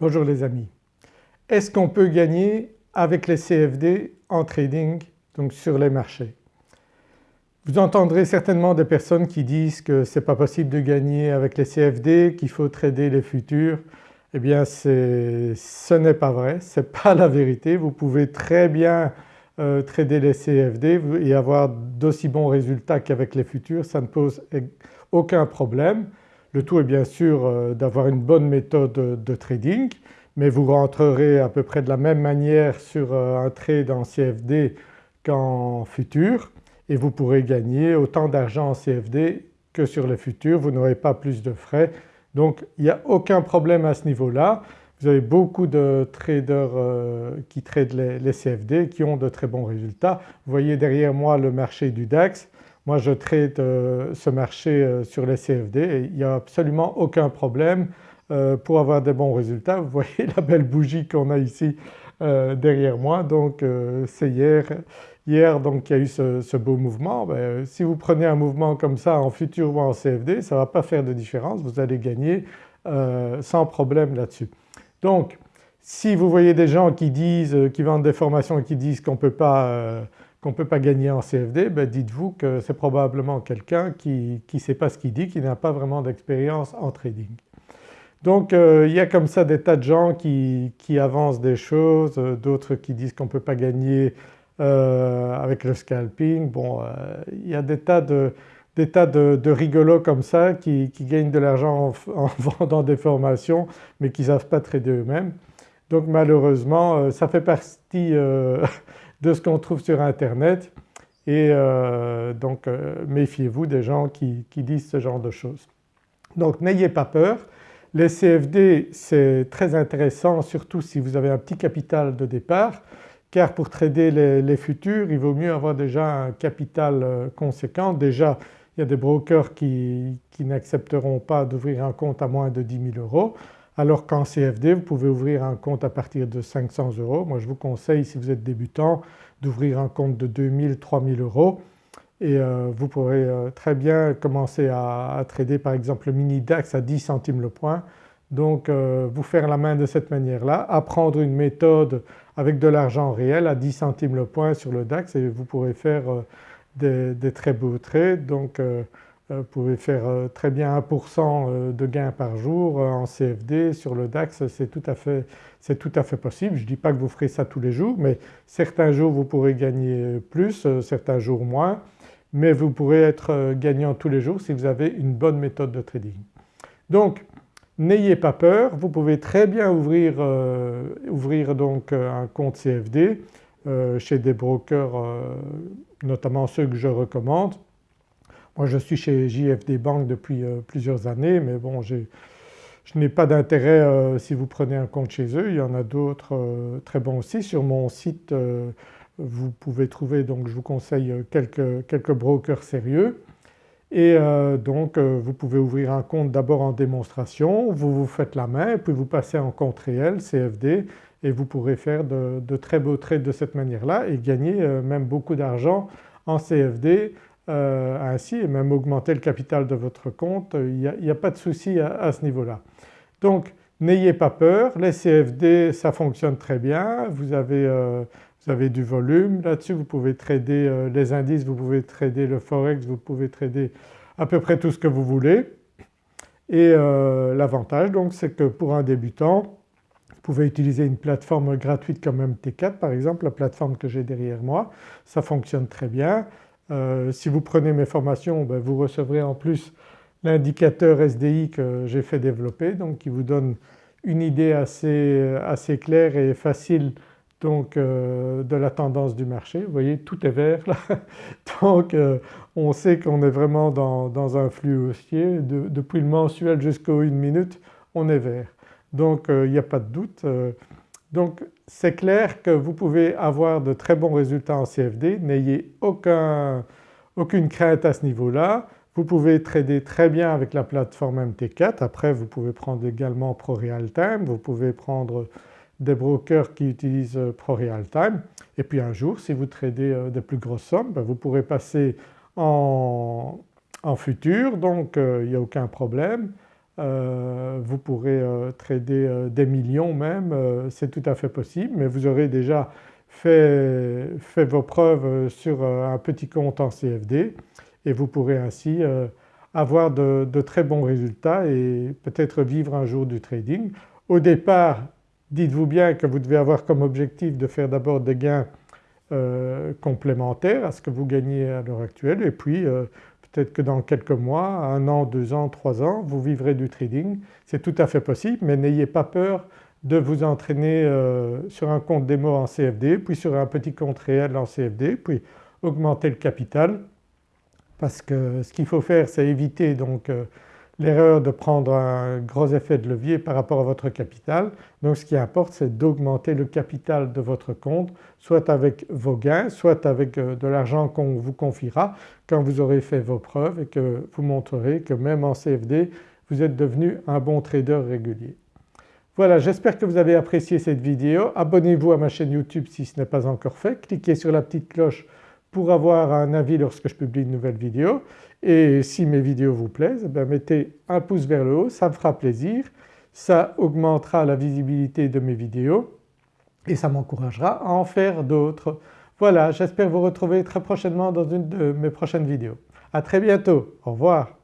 Bonjour les amis. Est-ce qu'on peut gagner avec les CFD en trading donc sur les marchés? Vous entendrez certainement des personnes qui disent que ce n'est pas possible de gagner avec les CFD, qu'il faut trader les futurs. Eh bien ce n'est pas vrai, ce n'est pas la vérité. Vous pouvez très bien euh, trader les CFD et avoir d'aussi bons résultats qu'avec les futurs, ça ne pose aucun problème. Le tout est bien sûr euh, d'avoir une bonne méthode de trading mais vous rentrerez à peu près de la même manière sur euh, un trade en CFD qu'en futur et vous pourrez gagner autant d'argent en CFD que sur le futur, vous n'aurez pas plus de frais. Donc il n'y a aucun problème à ce niveau-là. Vous avez beaucoup de traders euh, qui tradent les, CFD qui ont de très bons résultats. Vous voyez derrière moi le marché du DAX. Moi je trade ce marché sur les CFD il n'y a absolument aucun problème euh, pour avoir des bons résultats. Vous voyez la belle bougie qu'on a ici euh, derrière moi donc euh, c'est hier, hier donc il y a eu ce, beau mouvement. Ben, si vous prenez un mouvement comme ça en futur ou en CFD ça ne va pas faire de différence, vous allez gagner sans problème là-dessus. Donc si vous voyez des gens qui disent, qui vendent des formations et qui disent qu'on ne peut pas qu'on peut pas gagner en CFD, ben dites-vous que c'est probablement quelqu'un qui ne sait pas ce qu'il dit, qui n'a pas vraiment d'expérience en trading. Donc euh, il y a comme ça des tas de gens qui, avancent des choses, euh, d'autres qui disent qu'on ne peut pas gagner euh, avec le scalping. Bon il y a des tas de, des tas de, rigolos comme ça qui, gagnent de l'argent en, vendant des formations mais qui ne savent pas trader eux-mêmes. Donc malheureusement ça fait partie de ce qu'on trouve sur internet et donc méfiez-vous des gens qui disent ce genre de choses. Donc n'ayez pas peur, les CFD c'est très intéressant surtout si vous avez un petit capital de départ car pour trader les, futurs il vaut mieux avoir déjà un capital euh, conséquent. Déjà il y a des brokers qui, n'accepteront pas d'ouvrir un compte à moins de 10 000 euros alors qu'en CFD vous pouvez ouvrir un compte à partir de 500 euros. Moi je vous conseille si vous êtes débutant d'ouvrir un compte de 2000, 3000 euros et euh, vous pourrez euh, très bien commencer à, trader par exemple le mini DAX à 10 centimes le point. Donc euh, vous faire la main de cette manière-là, apprendre une méthode avec de l'argent réel à 10 centimes le point sur le DAX et vous pourrez faire des, très beaux trades. Donc vous pouvez faire très bien 1% de gain par jour en CFD sur le DAX, c'est tout, à fait, possible. Je ne dis pas que vous ferez ça tous les jours mais certains jours vous pourrez gagner plus, certains jours moins mais vous pourrez être euh, gagnant tous les jours si vous avez une bonne méthode de trading. Donc n'ayez pas peur, vous pouvez très bien ouvrir, euh, donc euh, un compte CFD chez des brokers notamment ceux que je recommande. Moi je suis chez JFD Bank depuis plusieurs années mais bon je n'ai pas d'intérêt si vous prenez un compte chez eux, il y en a d'autres très bons aussi. Sur mon site vous pouvez trouver donc je vous conseille quelques, brokers sérieux. Et euh, donc euh, vous pouvez ouvrir un compte d'abord en démonstration, vous vous faites la main puis vous passez en compte réel CFD et vous pourrez faire de, très beaux trades de cette manière-là et gagner euh, même beaucoup d'argent en CFD ainsi et même augmenter le capital de votre compte, il n'y a, pas de souci à, ce niveau-là. Donc n'ayez pas peur, les CFD ça fonctionne très bien, vous avez vous avez du volume là-dessus, vous pouvez trader euh, les indices, vous pouvez trader le forex, vous pouvez trader à peu près tout ce que vous voulez. Et euh, l'avantage donc c'est que pour un débutant vous pouvez utiliser une plateforme gratuite comme MT4 par exemple, la plateforme que j'ai derrière moi, ça fonctionne très bien. Euh, si vous prenez mes formations ben, vous recevrez en plus l'indicateur SDI que j'ai fait développer donc qui vous donne une idée assez, assez claire et facile donc euh, de la tendance du marché. Vous voyez tout est vert là donc euh, on sait qu'on est vraiment dans, un flux haussier. depuis le mensuel jusqu'au 1 minute on est vert. Donc euh, il n'y a pas de doute. Donc c'est clair que vous pouvez avoir de très bons résultats en CFD, n'ayez aucune crainte à ce niveau-là. Vous pouvez trader très bien avec la plateforme MT4, après vous pouvez prendre également ProRealTime, vous pouvez prendre des brokers qui utilisent euh, ProRealTime et puis un jour si vous tradez euh, des plus grosses sommes ben, vous pourrez passer en, futur. Donc euh, il n'y a aucun problème. Vous pourrez trader des millions même, c'est tout à fait possible mais vous aurez déjà fait, vos preuves sur un petit compte en CFD et vous pourrez ainsi avoir de, très bons résultats et peut-être vivre un jour du trading. Au départ dites-vous bien que vous devez avoir comme objectif de faire d'abord des gains euh, complémentaires à ce que vous gagnez à l'heure actuelle et puis euh, peut-être que dans quelques mois, un an, deux ans, trois ans, vous vivrez du trading. C'est tout à fait possible mais n'ayez pas peur de vous entraîner euh, sur un compte démo en CFD puis sur un petit compte réel en CFD puis augmenter le capital parce que ce qu'il faut faire c'est éviter donc euh, l'erreur de prendre un gros effet de levier par rapport à votre capital. Donc ce qui importe c'est d'augmenter le capital de votre compte soit avec vos gains, soit avec euh, de l'argent qu'on vous confiera quand vous aurez fait vos preuves et que vous montrerez que même en CFD vous êtes devenu un bon trader régulier. Voilà j'espère que vous avez apprécié cette vidéo. Abonnez-vous à ma chaîne YouTube si ce n'est pas encore fait, cliquez sur la petite cloche pour avoir un avis lorsque je publie une nouvelle vidéo et si mes vidéos vous plaisent eh mettez un pouce vers le haut, ça me fera plaisir, ça augmentera la visibilité de mes vidéos et ça m'encouragera à en faire d'autres. Voilà j'espère vous retrouver très prochainement dans une de mes prochaines vidéos. À très bientôt, au revoir.